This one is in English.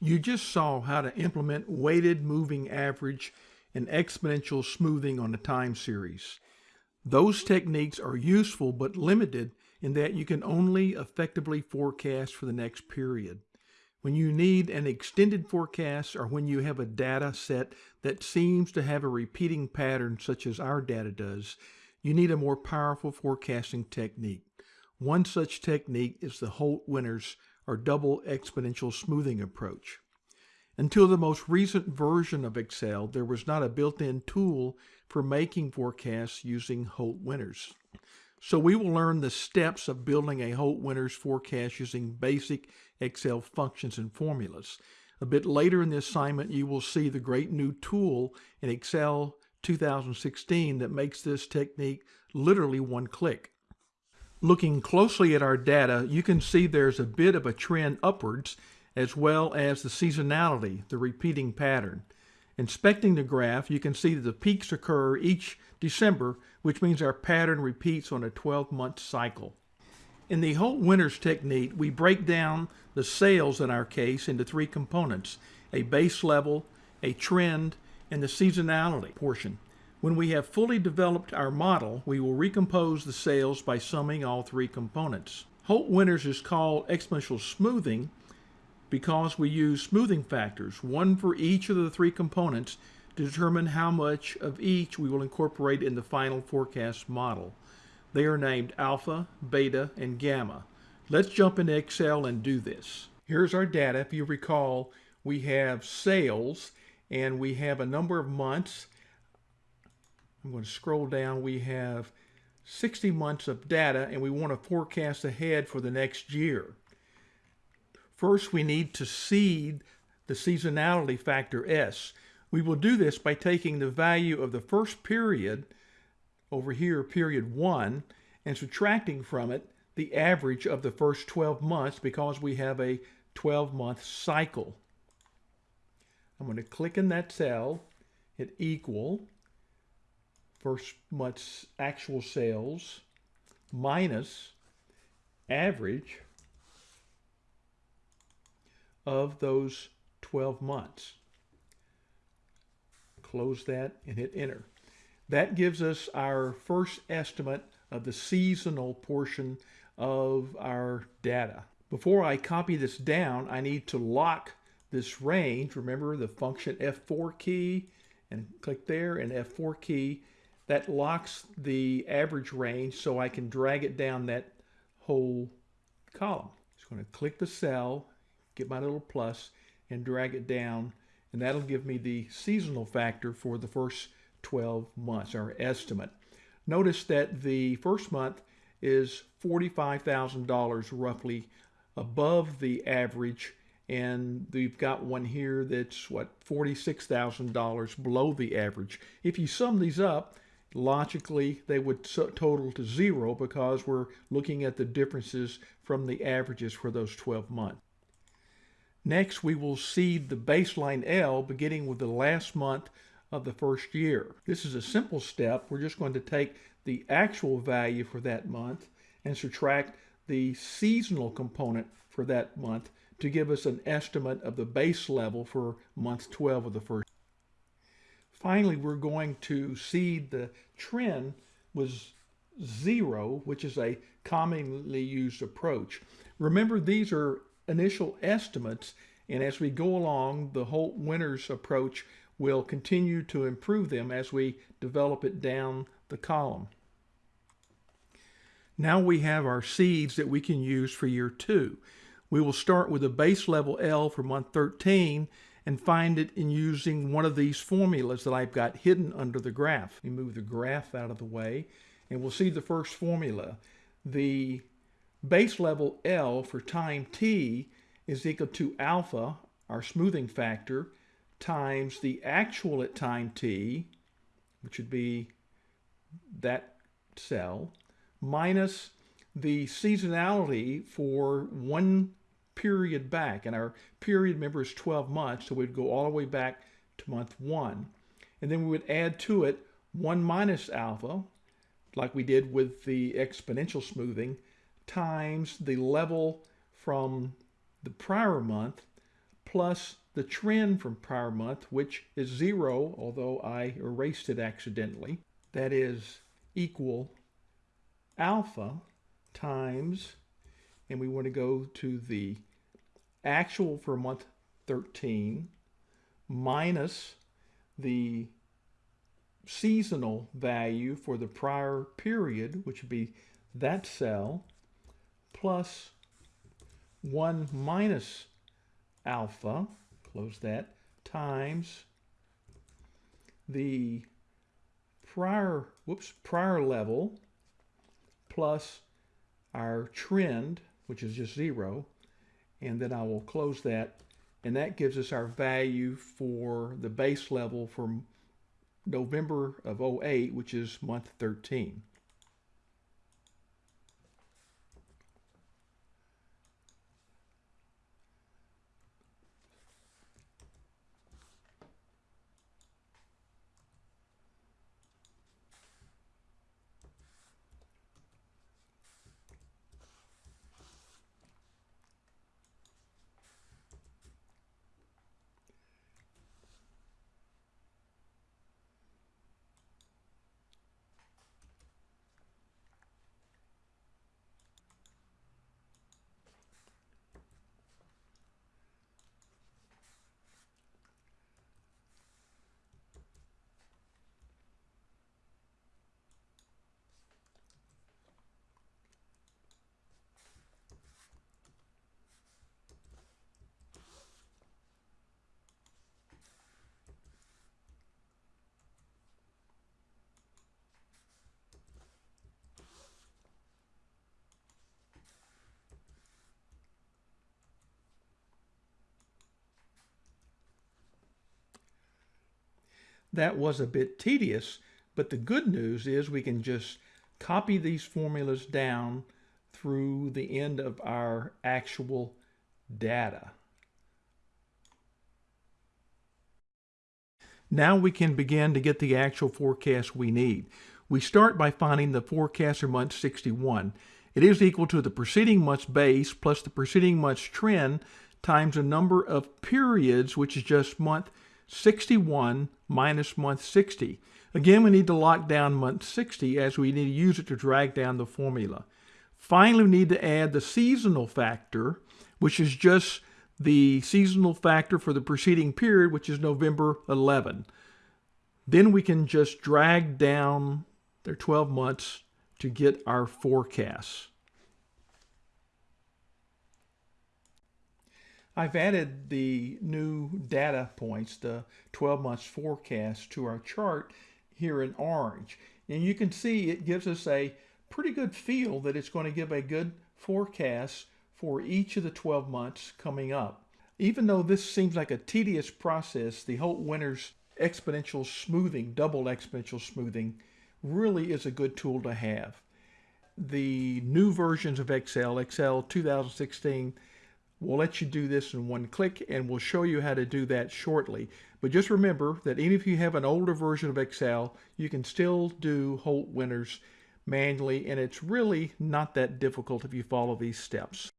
You just saw how to implement weighted moving average and exponential smoothing on a time series. Those techniques are useful but limited in that you can only effectively forecast for the next period. When you need an extended forecast or when you have a data set that seems to have a repeating pattern such as our data does, you need a more powerful forecasting technique. One such technique is the Holt-Winters or double exponential smoothing approach. Until the most recent version of Excel, there was not a built-in tool for making forecasts using Holt-Winters. So we will learn the steps of building a Holt-Winters forecast using basic Excel functions and formulas. A bit later in the assignment, you will see the great new tool in Excel 2016 that makes this technique literally one click. Looking closely at our data, you can see there's a bit of a trend upwards as well as the seasonality, the repeating pattern. Inspecting the graph, you can see that the peaks occur each December, which means our pattern repeats on a 12-month cycle. In the Holt-Winters technique, we break down the sales in our case into three components, a base level, a trend, and the seasonality portion. When we have fully developed our model, we will recompose the sales by summing all three components. Holt-Winters is called exponential smoothing because we use smoothing factors, one for each of the three components, to determine how much of each we will incorporate in the final forecast model. They are named alpha, beta, and gamma. Let's jump into Excel and do this. Here's our data. If you recall, we have sales and we have a number of months I'm going to scroll down. We have 60 months of data and we want to forecast ahead for the next year. First, we need to seed the seasonality factor S. We will do this by taking the value of the first period, over here, period one, and subtracting from it the average of the first 12 months because we have a 12-month cycle. I'm going to click in that cell, hit equal, first month's actual sales minus average of those 12 months. Close that and hit enter. That gives us our first estimate of the seasonal portion of our data. Before I copy this down, I need to lock this range. Remember the function F4 key and click there and F4 key that locks the average range so I can drag it down that whole column. Just going to click the cell, get my little plus, and drag it down, and that'll give me the seasonal factor for the first 12 months, our estimate. Notice that the first month is $45,000 roughly above the average and we've got one here that's what $46,000 below the average. If you sum these up, logically they would total to zero because we're looking at the differences from the averages for those 12 months. Next, we will seed the baseline L beginning with the last month of the first year. This is a simple step. We're just going to take the actual value for that month and subtract the seasonal component for that month to give us an estimate of the base level for month 12 of the first Finally, we're going to seed the trend was zero, which is a commonly used approach. Remember, these are initial estimates, and as we go along, the Holt-Winters approach will continue to improve them as we develop it down the column. Now we have our seeds that we can use for year two. We will start with a base level L for month 13 and find it in using one of these formulas that I've got hidden under the graph. We move the graph out of the way and we'll see the first formula. The base level L for time t is equal to alpha, our smoothing factor, times the actual at time t, which would be that cell, minus the seasonality for one period back. And our period, remember, is 12 months, so we'd go all the way back to month one. And then we would add to it 1 minus alpha, like we did with the exponential smoothing, times the level from the prior month plus the trend from prior month, which is zero, although I erased it accidentally. That is equal alpha times, and we want to go to the actual for month 13 minus the seasonal value for the prior period, which would be that cell, plus 1 minus alpha, close that, times the prior, whoops, prior level plus our trend, which is just zero, and then I will close that, and that gives us our value for the base level for November of 08, which is month 13. That was a bit tedious, but the good news is we can just copy these formulas down through the end of our actual data. Now we can begin to get the actual forecast we need. We start by finding the forecast for month 61. It is equal to the preceding month's base plus the preceding month's trend times the number of periods, which is just month 61 minus month 60. Again, we need to lock down month 60 as we need to use it to drag down the formula. Finally, we need to add the seasonal factor, which is just the seasonal factor for the preceding period, which is November 11. Then we can just drag down their 12 months to get our forecasts. I've added the new data points, the 12 months forecast to our chart here in orange. And you can see it gives us a pretty good feel that it's going to give a good forecast for each of the 12 months coming up. Even though this seems like a tedious process, the Holt-Winters exponential smoothing, double exponential smoothing, really is a good tool to have. The new versions of Excel, Excel 2016, We'll let you do this in one click and we'll show you how to do that shortly. But just remember that even if you have an older version of Excel, you can still do Holt Winters manually and it's really not that difficult if you follow these steps.